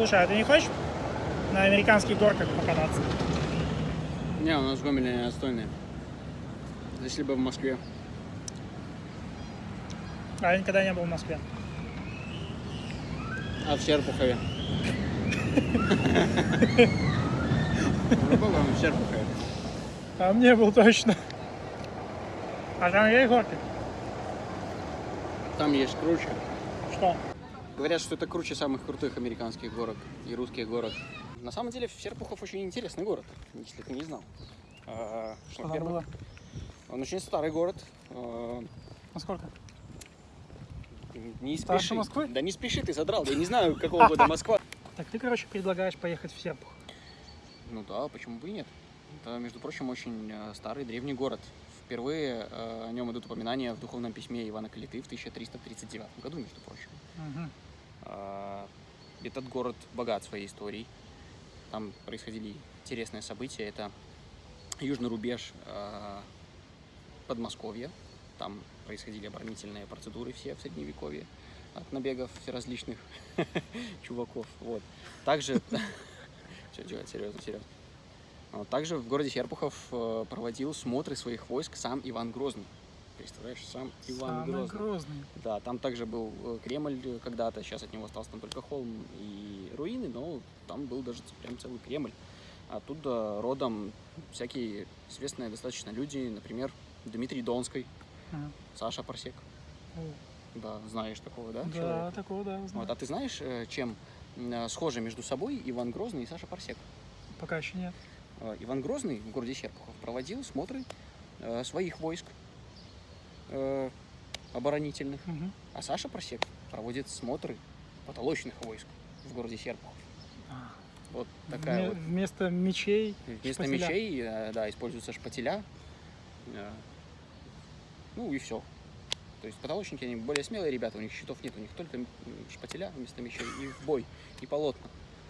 Слушай, а ты не хочешь на американских горках покататься? Не, у нас в Гомеле не отстойные. Здесь либо в Москве. А я никогда не был в Москве. А в Серпухове. По-моему, в Серпухове. А мне был точно. А там есть горки? Там есть круче. Что? Говорят, что это круче самых крутых американских горок и русских горок. На самом деле, Серпухов очень интересный город, если ты не знал. А, Что там во-первых, было? Он очень старый город. А, Насколько? Не Старше спеши. Москвы? Да не спеши, ты задрал. Я не знаю, какого года Москва. Так ты, короче, предлагаешь поехать в Серпух. Ну да, почему бы и нет? Это, между прочим, очень э, старый древний город. Впервые э, о нем идут упоминания в духовном письме Ивана Калиты в 1339 году, между прочим. Мгм. А, Этот город богат своей историей. Там происходили интересные события. Это южный рубеж а, Подмосковья. Там происходили оборонительные процедуры все в Средневековье от набегов различных чуваков. Вот. Также... Все, делать серьезно, серьезно. Также в городе Серпухов э, проводил смотры своих войск сам Иван Грозный. Представляешь, сам Иван Самый Грозный. грозный. Да, там также был э, Кремль э, когда-то, сейчас от него остался там только холм и руины, но там был даже прям целый Кремль. Оттуда родом всякие известные достаточно люди, например, Дмитрий Донской, Ага. Саша Парсек. О, Да, знаешь такого, да? Да, человека? такого, да, знаю. Вот, а ты знаешь, э, чем схожи между собой Иван Грозный и Саша Парсек? Пока еще нет. Иван Грозный в городе Серпухов проводил смотры своих войск э, оборонительных, Мгм. А Саша Просек проводит смотры потолочных войск в городе Серпухов. А, Вот такая вме- вот. Вместо мечей Вместо шпателя. мечей, э, да, используются шпателя. Э, Ну и все. То есть потолочники, они более смелые ребята, у них щитов нет, у них только шпателя вместо мечей и в бой, и полотна.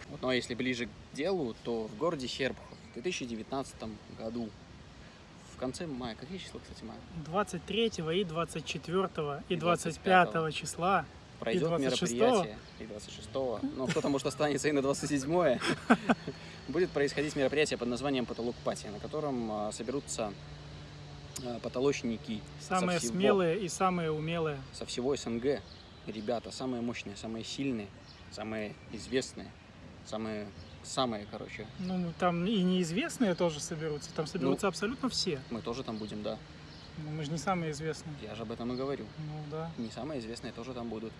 Вот, ну а если ближе к делу, то в городе Серпухов в 2019 году, конце мая, какие числа, кстати, мая? 23 и 24 и И 25 числа. пройдет 26-го? мероприятие, и 26-го, ну кто-то может останется и на 27-е, будет происходить мероприятие под названием «Потолок Пати», на котором а, соберутся а, потолочники Самые всего, смелые и самые умелые. со всего СНГ, ребята, самые мощные, самые сильные, самые известные, самые, самые, короче, Ну, там и неизвестные тоже соберутся. Там соберутся абсолютно все. мы тоже там будем, да, Ну, мы же не самые известные. я же об этом и говорю. Ну да. не самые известные тоже там будут.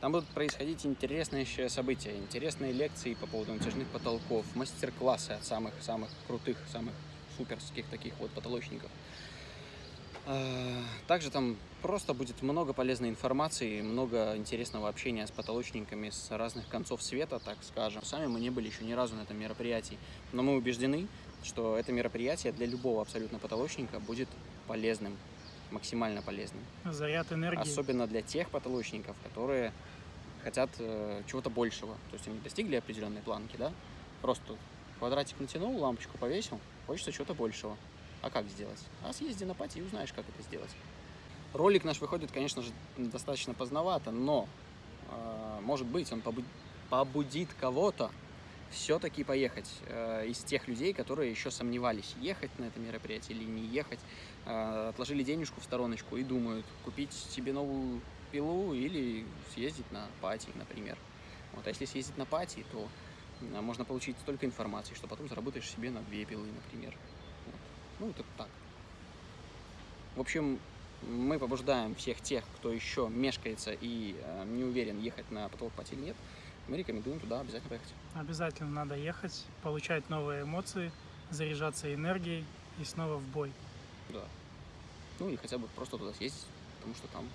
Там будут происходить интересные еще события, интересные лекции по поводу натяжных потолков, мастер-классы от самых-самых крутых, самых суперских таких вот потолочников. А, Также там просто будет много полезной информации, много интересного общения с потолочниками с разных концов света, так скажем. Сами мы не были еще ни разу на этом мероприятии, но мы убеждены, что это мероприятие для любого абсолютно потолочника будет полезным, максимально полезным. Заряд энергии. Особенно для тех потолочников, которые хотят э, чего-то большего. То есть они достигли определенной планки, да? Просто квадратик натянул, лампочку повесил, хочется чего-то большего. А как сделать? А съезди на пати и узнаешь, как это сделать. Ролик наш выходит, конечно же, достаточно поздновато, но, э, может быть, он побу- побудит кого-то все-таки поехать э, из тех людей, которые еще сомневались, ехать на это мероприятие или не ехать, э, отложили денежку в стороночку и думают, купить себе новую пилу или съездить на пати, например. Вот, а если съездить на пати, то можно получить столько информации, что потом заработаешь себе на две пилы, например. Ну, это так. В общем, мы побуждаем всех тех, кто еще мешкается и э, не уверен, ехать на потолок или нет, мы рекомендуем туда обязательно поехать. Обязательно надо ехать, получать новые эмоции, заряжаться энергией и снова в бой. Да. Ну или хотя бы просто туда съездить, потому что там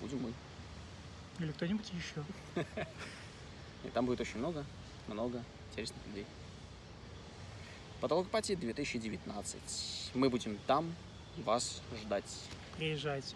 будем мы. Или кто-нибудь еще. И там будет очень много, много интересных людей. Потолок пати 2019. Мы будем там вас ждать. Приезжайте.